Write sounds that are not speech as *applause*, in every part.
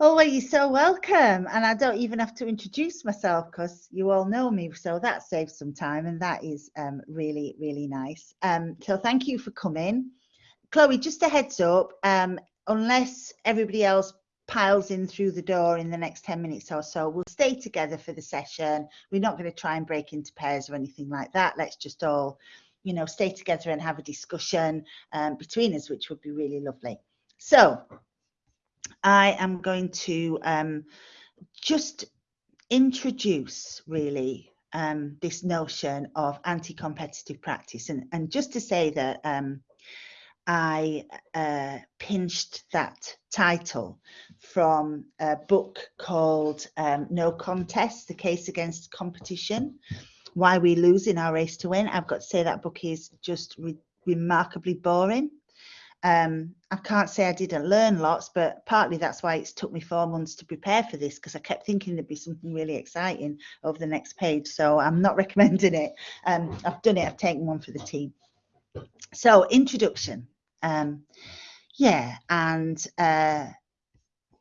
Oh, well, you're so welcome. And I don't even have to introduce myself because you all know me. So that saves some time and that is um, really, really nice. Um, so thank you for coming. Chloe, just a heads up, um, unless everybody else piles in through the door in the next 10 minutes or so, we'll stay together for the session. We're not going to try and break into pairs or anything like that. Let's just all, you know, stay together and have a discussion um, between us, which would be really lovely. So I am going to um, just introduce really um, this notion of anti-competitive practice and, and just to say that um, I uh, pinched that title from a book called um, No Contest, The Case Against Competition, Why We Lose in Our Race to Win. I've got to say that book is just re remarkably boring. Um, I can't say I didn't learn lots, but partly that's why it's took me four months to prepare for this because I kept thinking there'd be something really exciting over the next page. So I'm not *laughs* recommending it. Um, I've done it, I've taken one for the team. So, introduction. Um, yeah, and uh,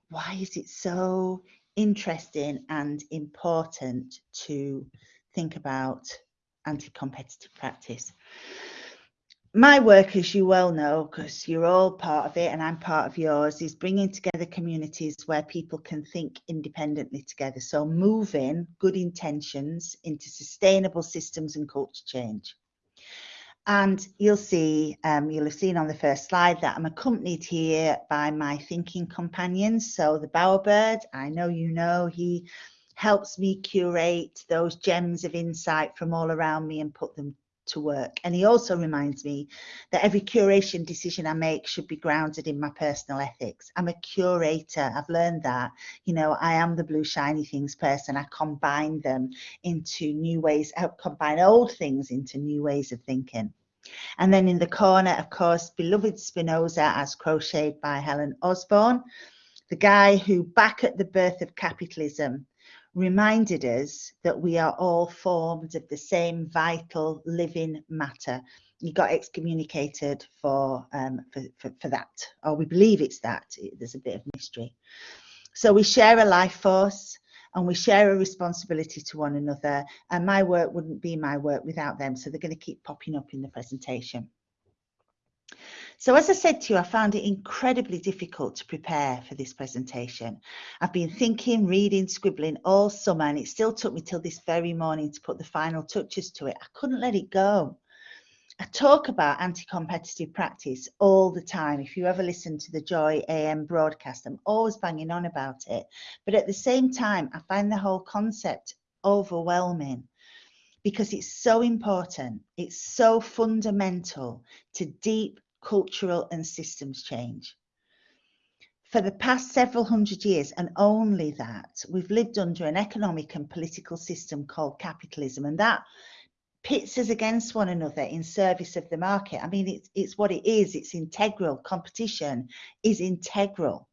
why is it so interesting and important to think about anti competitive practice? My work, as you well know, because you're all part of it and I'm part of yours, is bringing together communities where people can think independently together. So moving good intentions into sustainable systems and culture change. And you'll see, um, you'll have seen on the first slide that I'm accompanied here by my thinking companions. So the bowerbird, I know you know, he helps me curate those gems of insight from all around me and put them to work. And he also reminds me that every curation decision I make should be grounded in my personal ethics. I'm a curator. I've learned that. You know, I am the blue shiny things person. I combine them into new ways, I combine old things into new ways of thinking. And then in the corner, of course, beloved Spinoza as crocheted by Helen Osborne, the guy who back at the birth of capitalism reminded us that we are all formed of the same vital living matter. He got excommunicated for, um, for, for, for that, or we believe it's that. There's a bit of mystery. So we share a life force and we share a responsibility to one another. And my work wouldn't be my work without them. So they're going to keep popping up in the presentation. So as I said to you, I found it incredibly difficult to prepare for this presentation. I've been thinking, reading, scribbling all summer, and it still took me till this very morning to put the final touches to it. I couldn't let it go. I talk about anti-competitive practice all the time. If you ever listen to the Joy AM broadcast, I'm always banging on about it. But at the same time, I find the whole concept overwhelming because it's so important. It's so fundamental to deep cultural and systems change. For the past several hundred years, and only that, we've lived under an economic and political system called capitalism, and that pits us against one another in service of the market. I mean, it's, it's what it is, it's integral. Competition is integral.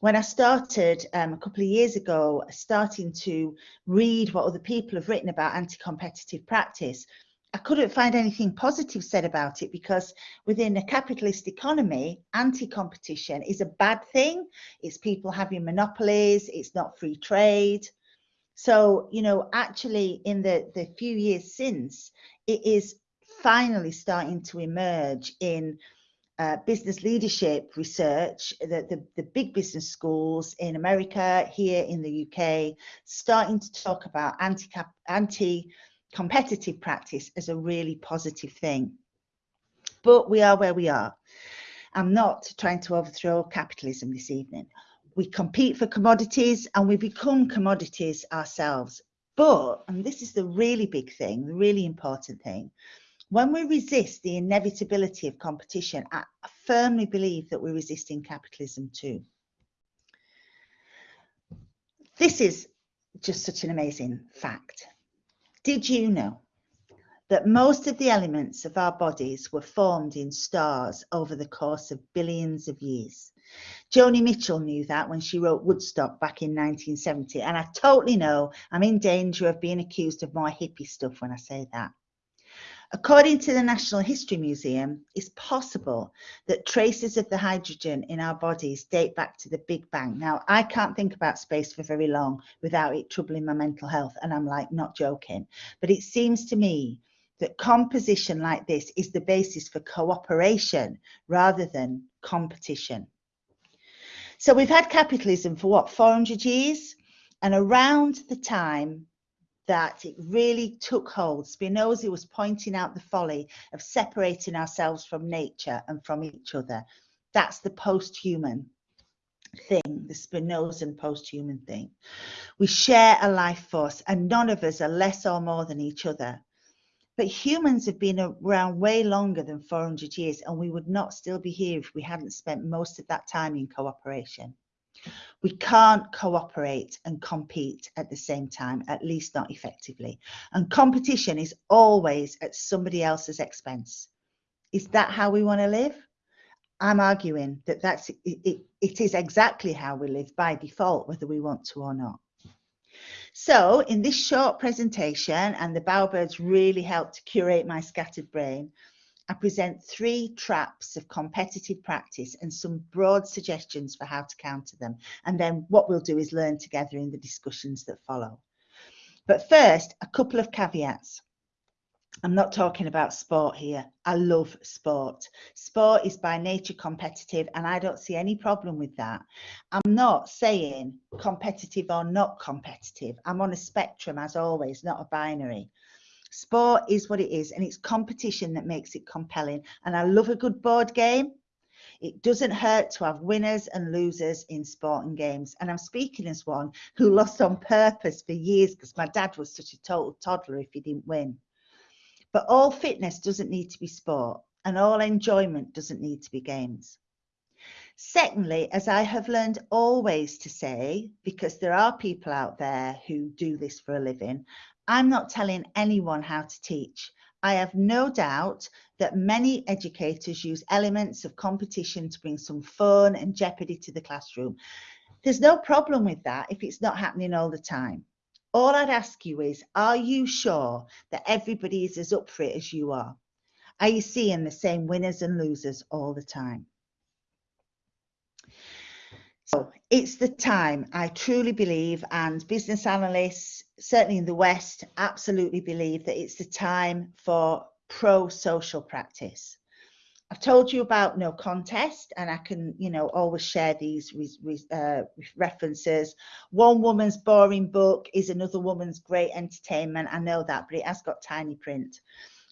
When I started um, a couple of years ago, starting to read what other people have written about anti competitive practice, I couldn't find anything positive said about it because within a capitalist economy, anti-competition is a bad thing. It's people having monopolies. It's not free trade. So, you know, actually in the, the few years since, it is finally starting to emerge in uh, business leadership research, the, the, the, big business schools in America, here in the UK, starting to talk about anti, anti competitive practice as a really positive thing. But we are where we are. I'm not trying to overthrow capitalism this evening. We compete for commodities and we become commodities ourselves. But, and this is the really big thing, the really important thing, when we resist the inevitability of competition, I firmly believe that we're resisting capitalism too. This is just such an amazing fact. Did you know that most of the elements of our bodies were formed in stars over the course of billions of years? Joni Mitchell knew that when she wrote Woodstock back in 1970, and I totally know I'm in danger of being accused of more hippie stuff when I say that. According to the Natural History Museum, it's possible that traces of the hydrogen in our bodies date back to the Big Bang. Now, I can't think about space for very long without it troubling my mental health, and I'm like not joking. But it seems to me that composition like this is the basis for cooperation rather than competition. So we've had capitalism for what, 400 years? And around the time that it really took hold. Spinoza was pointing out the folly of separating ourselves from nature and from each other. That's the post-human thing, the Spinozan post-human thing. We share a life force and none of us are less or more than each other. But humans have been around way longer than 400 years and we would not still be here if we hadn't spent most of that time in cooperation. We can't cooperate and compete at the same time, at least not effectively. And competition is always at somebody else's expense. Is that how we want to live? I'm arguing that that's it, it, it is exactly how we live by default, whether we want to or not. So in this short presentation, and the Bowerbirds really helped to curate my scattered brain, I present three traps of competitive practice and some broad suggestions for how to counter them. And then what we'll do is learn together in the discussions that follow. But first, a couple of caveats. I'm not talking about sport here. I love sport. Sport is by nature competitive, and I don't see any problem with that. I'm not saying competitive or not competitive. I'm on a spectrum, as always, not a binary. Sport is what it is, and it's competition that makes it compelling. And I love a good board game. It doesn't hurt to have winners and losers in sport and games. And I'm speaking as one who *laughs* lost on purpose for years because my dad was such a total toddler if he didn't win. But all fitness doesn't need to be sport, and all enjoyment doesn't need to be games. Secondly, as I have learned always to say, because there are people out there who do this for a living, I'm not telling anyone how to teach. I have no doubt that many educators use elements of competition to bring some fun and jeopardy to the classroom. There's no problem with that if it's not happening all the time. All I'd ask you is, are you sure that everybody is as up for it as you are? Are you seeing the same winners and losers all the time? So it's the time, I truly believe, and business analysts, certainly in the West, absolutely believe that it's the time for pro-social practice. I've told you about no contest, and I can, you know, always share these uh, references. One woman's boring book is another woman's great entertainment. I know that, but it has got tiny print.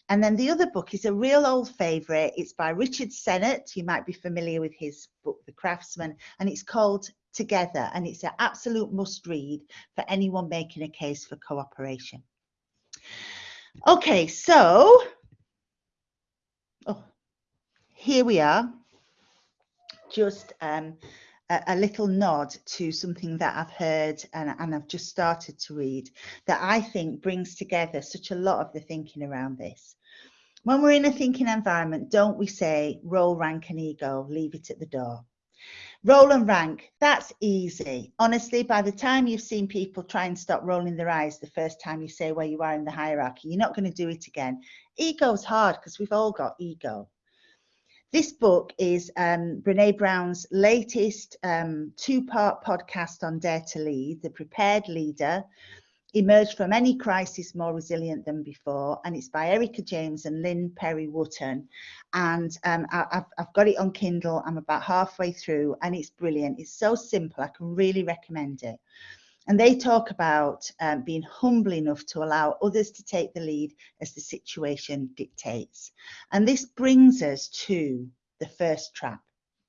And then the other book is a real old favourite. It's by Richard Sennett. You might be familiar with his book, The Craftsman, and it's called Together. And it's an absolute must read for anyone making a case for cooperation. Okay, so oh, here we are. Just um, a, little nod to something that I've heard and, and I've just started to read that I think brings together such a lot of the thinking around this. When we're in a thinking environment, don't we say role, rank and ego, leave it at the door? Role and rank, that's easy. Honestly, by the time you've seen people try and stop rolling their eyes the first time you say where you are in the hierarchy, you're not going to do it again. Ego's hard because we've all got ego. This book is um, Brene Brown's latest um, two-part podcast on Dare to Lead, The Prepared Leader, emerged from any crisis more resilient than before. And it's by Erika James and Lynn Perry Wooten. And um, I, have I've got it on Kindle. I'm about halfway through and it's brilliant. It's so simple. I can really recommend it. And they talk about um, being humble enough to allow others to take the lead as the situation dictates. And this brings us to the first trap.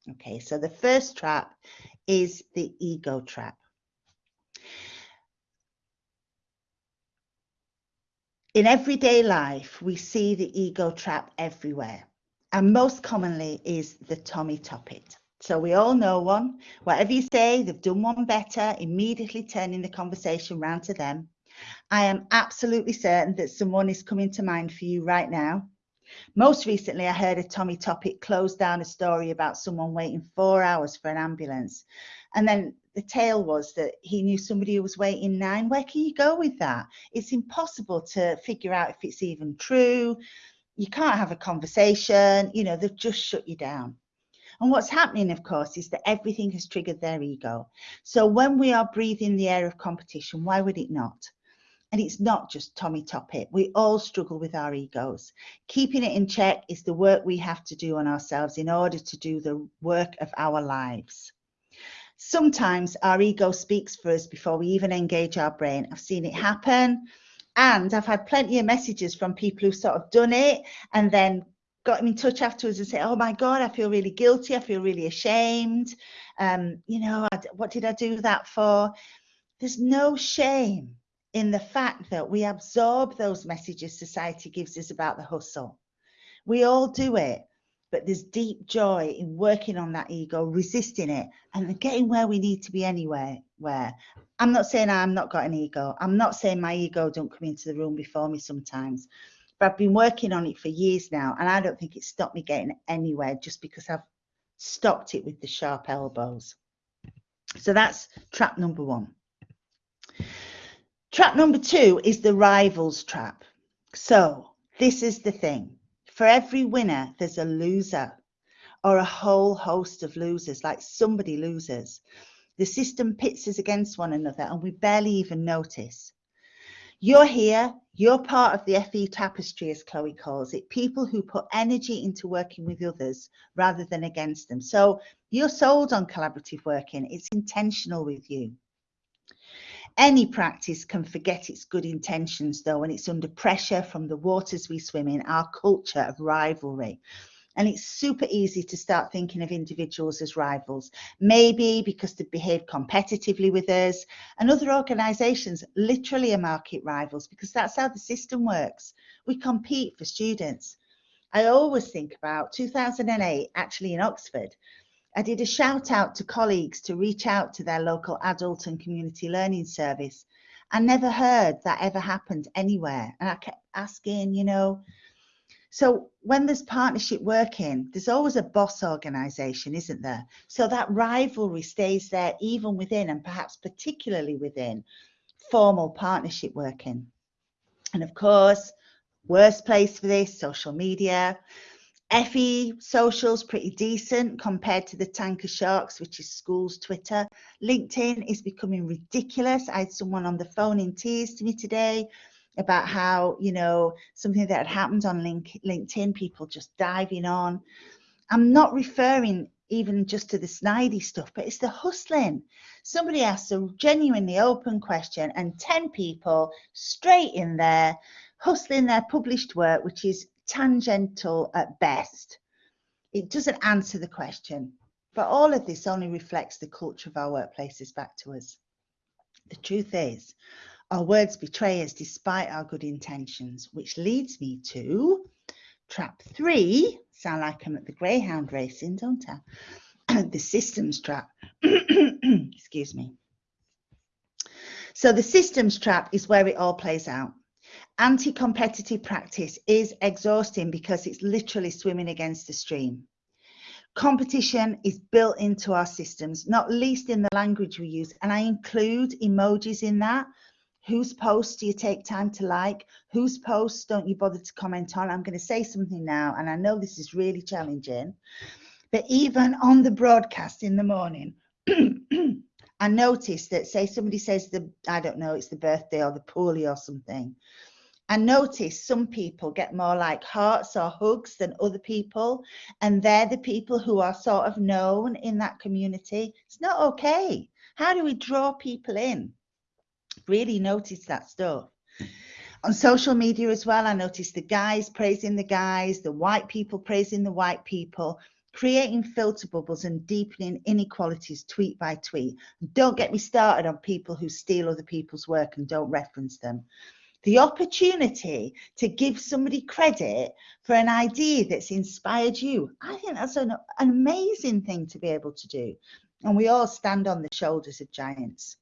Okay, so the first trap is the ego trap. In everyday life, we see the ego trap everywhere. And most commonly is the Tommy Toppet. So we all know one. Whatever you say, they've done one better, immediately turning the conversation round to them. I am absolutely certain that someone is coming to mind for you right now. Most recently, I heard a Tommy Topic close down a story about someone waiting four hours for an ambulance. And then the tale was that he knew somebody who was waiting nine. Where can you go with that? It's impossible to figure out if it's even true. you can't have a conversation, you know, they've just shut you down. And what's happening, of course, is that everything has triggered their ego. So when we are breathing the air of competition, why would it not? And it's not just Tommy Toppet. We all struggle with our egos. Keeping it in check is the work we have to do on ourselves in order to do the work of our lives. Sometimes our ego speaks for us before we even engage our brain. I've seen it happen. And I've had plenty of messages from people who've sort of done it and then got in touch afterwards and say, "Oh my God, I feel really guilty. I feel really ashamed. Um, you know, I, what did I do that for?" There's no shame in the fact that we absorb those messages society gives us about the hustle. We all do it, but there's deep joy in working on that ego, resisting it, and getting where we need to be anyway. Where I'm not saying I'm not got an ego. I'm not saying my ego don't come into the room before me sometimes, but I've been working on it for years now, and I don't think it stopped me getting anywhere just because I've stopped it with the sharp elbows. So that's trap number one. Trap number two is the rivals trap. So this is the thing. For every winner, there's a loser or a whole host of losers, like somebody loses. The system pits us against one another and we barely even notice. You're here, you're part of the FE tapestry, as Chloe calls it, people who put energy into working with others rather than against them. So you're sold on collaborative working, it's intentional with you. Any practice can forget its good intentions, though, when it's under pressure from the waters we swim in, our culture of rivalry. And it's super easy to start thinking of individuals as rivals, maybe because they behave competitively with us. And other organisations literally are market rivals because that's how the system works. We compete for students. I always think about 2008, actually in Oxford, I did a shout out to colleagues to reach out to their local adult and community learning service. I never heard that ever happened anywhere. And I kept asking, you know, so when there's partnership working, there's always a boss organization, isn't there? So that rivalry stays there even within and perhaps particularly within formal partnership working. And of course, worst place for this, social media. FE socials pretty decent compared to the tanker sharks, which is school's Twitter. LinkedIn is becoming ridiculous. I had someone on the phone in tears to me today about how, you know, something that had happened on link, LinkedIn, people just diving on. I'm not referring even just to the snidey stuff, but it's the hustling. Somebody asks a genuinely open question, and 10 people straight in there hustling their published work, which is tangential at best. It doesn't answer the question, but all of this only reflects the culture of our workplaces back to us. The truth is, our words betray us despite our good intentions, which leads me to trap three. Sound like I'm at the greyhound racing, don't I? *clears throat* the systems trap. *clears throat* Excuse me. So the systems trap is where it all plays out anti-competitive practice is exhausting because it's literally swimming against the stream. Competition is built into our systems, not least in the language we use. And I include emojis in that. Whose posts do you take time to like? Whose posts don't you bother to comment on? I'm going to say something now, and I know this is really challenging. But even on the broadcast in the morning, *clears throat* I noticed that, say, somebody says the, I don't know, it's the birthday or the poorly or something. I notice some people get more like hearts or hugs than other people, and they're the people who are sort of known in that community. It's not okay. How do we draw people in? Really notice that stuff. On social media as well, I noticed the guys praising the guys, the white people praising the white people, creating filter bubbles and deepening inequalities tweet by tweet. Don't get me started on people who steal other people's work and don't reference them the opportunity to give somebody credit for an idea that's inspired you. I think that's an, an amazing thing to be able to do. And we all stand on the shoulders of giants.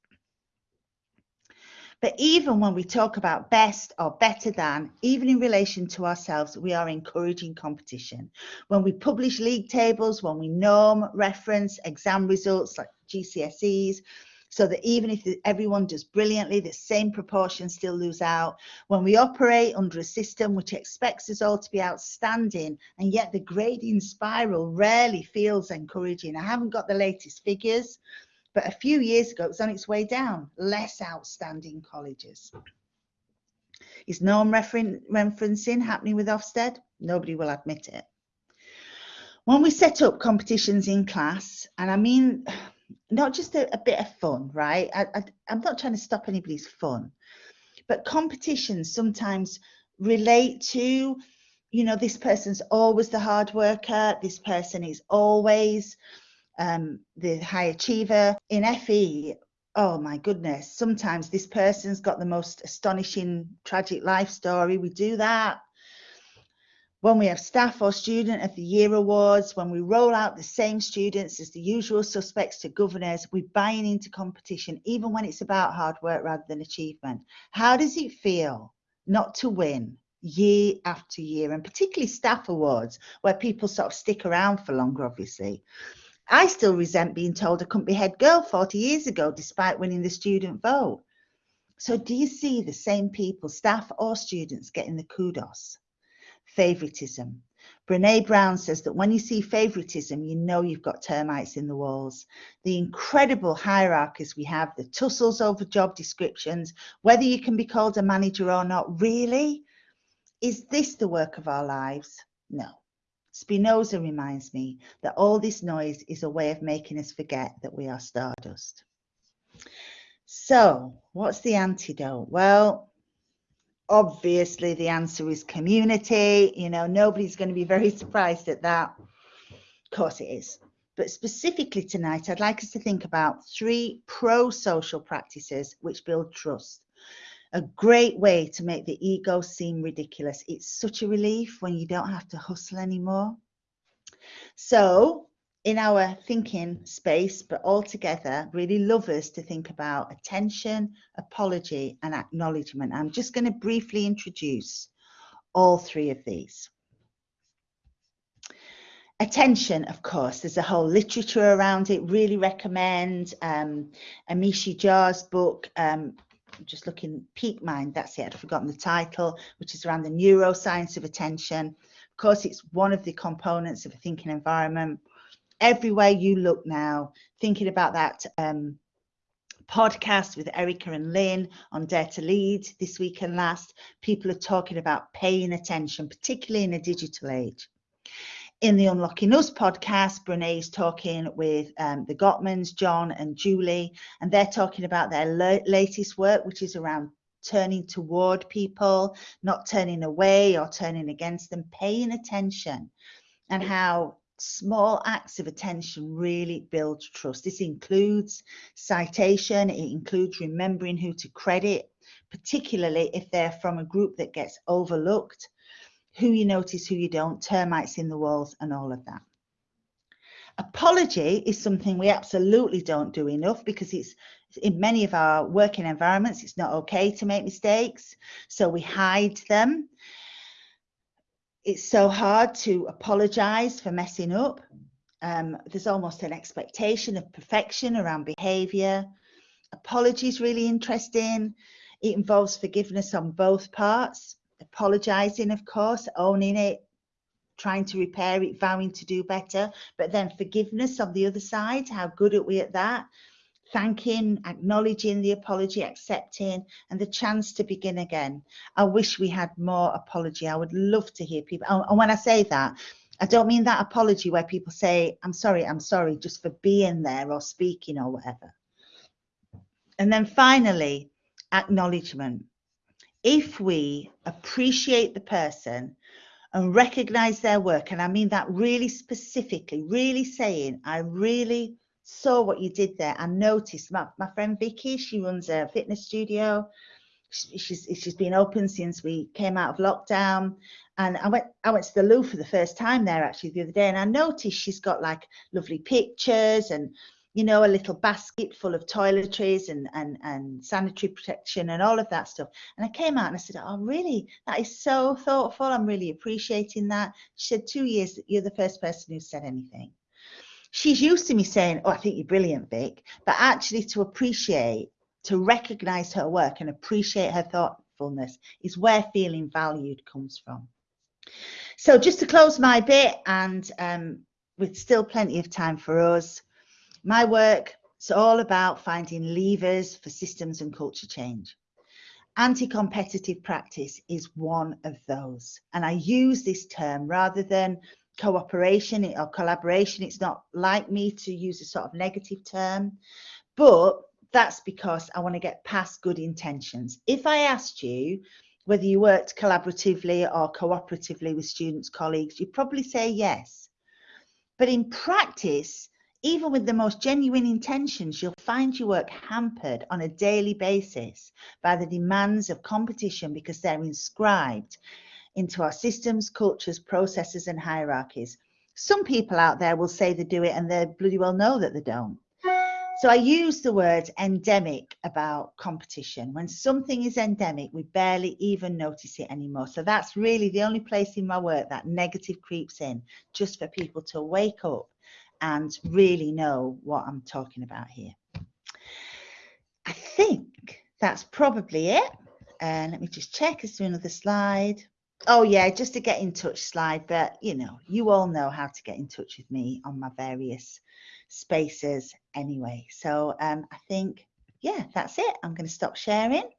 But even when we talk about best or better than, even in relation to ourselves, we are encouraging competition. When we publish league tables, when we norm, reference exam results like GCSEs, so that even if everyone does brilliantly, the same proportion still lose out. When we operate under a system which expects us all to be outstanding, and yet the grading spiral rarely feels encouraging. I haven't got the latest figures, but a few years ago it was on its way down, less outstanding colleges. Is norm referencing happening with Ofsted? Nobody will admit it. When we set up competitions in class, and I mean not just a, a bit of fun, right? I, I, I'm not trying to stop anybody's fun, but competitions sometimes relate to, you know, this person's always the hard worker, this person is always um, the high achiever. In FE, oh my goodness, sometimes this person's got the most astonishing tragic life story. We do that. When we have staff or student of the year awards, when we roll out the same students as the usual suspects to governors, we're buying into competition, even when it's about hard work rather than achievement. How does it feel not to win year after year, and particularly staff awards, where people sort of stick around for longer, obviously? I still resent being told I couldn't be head girl 40 years ago, despite winning the student vote. So, do you see the same people, staff or students, getting the kudos? Favoritism. Brene Brown says that when you see favoritism, you know you've got termites in the walls. The incredible hierarchies we have, the tussles over job descriptions, whether you can be called a manager or not, really? Is this the work of our lives? No. Spinoza reminds me that all this noise is a way of making us forget that we are stardust. So, what's the antidote? Well, obviously the answer is community. You know, nobody's going to be very *laughs* surprised at that. Of course it is. But specifically tonight, I'd like us to think about three pro social practices which build trust a great way to make the ego seem ridiculous. It's such a relief when you don't have to hustle anymore. So, in our thinking space, but all together, really love us to think about attention, apology, and acknowledgement. I'm just going to briefly introduce all three of these. Attention, of course, there's a whole literature around it. Really recommend um, Amishi Jha's book, um, just looking peak mind that's it i'd forgotten the title which is around the neuroscience of attention of course it's one of the components of a thinking environment everywhere you look now thinking about that um, podcast with Erika and Lynn on Dare to Lead this week and last, people are talking about paying attention, particularly in a digital age. In the Unlocking Us podcast, Brene is talking with um, the Gottmans, John and Julie, and they're talking about their latest work, which is around turning toward people, not turning away or turning against them, paying attention, and how small acts of attention really build trust. This includes citation, it includes remembering who to credit, particularly if they're from a group that gets overlooked who you notice, who you don't, termites in the walls, and all of that. Apology is something we absolutely don't do enough because it's in many of our working environments, it's not okay to make mistakes. So we hide them. It's so hard to apologize for messing up. Um, there's almost an expectation of perfection around behavior. Apology is really interesting. It involves forgiveness on both parts apologizing, of course, owning it, trying to repair it, vowing to do better, but then forgiveness on the other side. How good are we at that? Thanking, acknowledging the apology, accepting, and the chance to begin again. I wish we had more apology. I would love to hear people. And when I say that, I don't mean that apology where people say, I'm sorry, I'm sorry, just for being there or speaking or whatever. And then finally, acknowledgement if we appreciate the person and recognize their work, and I mean that really specifically, really saying, I really saw what you did there. I noticed my, my friend Vicky, she runs a fitness studio. She's she's been open since we came out of lockdown. And I went I went to the loo for the first time there actually the other day, and I noticed she's got like lovely pictures and you know, a little basket full of toiletries and, and, and sanitary protection and all of that stuff. And I came out and I said, Oh, really? That is so thoughtful. I'm really appreciating that. She said, Two years, you're the first person who said anything. she's used to me saying, Oh, I think you're brilliant, Vic, but actually to appreciate, to recognize her work and appreciate her thoughtfulness is where feeling valued comes from. So, just to close my bit, and um, with still plenty of time for us, my work is all about finding levers for systems and culture change. Anti competitive practice is one of those. And I use this term rather than cooperation or collaboration. It's not like me to use a sort of negative term, but that's because I want to get past good intentions. If I asked you whether you worked collaboratively or cooperatively with students, colleagues, you'd probably say yes. But in practice, even with the most genuine intentions, you'll find your work hampered on a daily basis by the demands of competition because they're inscribed into our systems, cultures, processes, and hierarchies. Some people out there will say they do it and they bloody well know that they don't. So I use the word endemic about competition. When something is endemic, we barely even notice it anymore. So that's really the only place in my work that negative creeps in, just for people to wake up and really know what I'm talking about here. I think that's probably it. And uh, let me just check. Is there another slide? Oh yeah, just to get in touch slide, but you know, you all know how to get in touch with me on my various spaces anyway. So um, I think, yeah, that's it. I'm going to stop sharing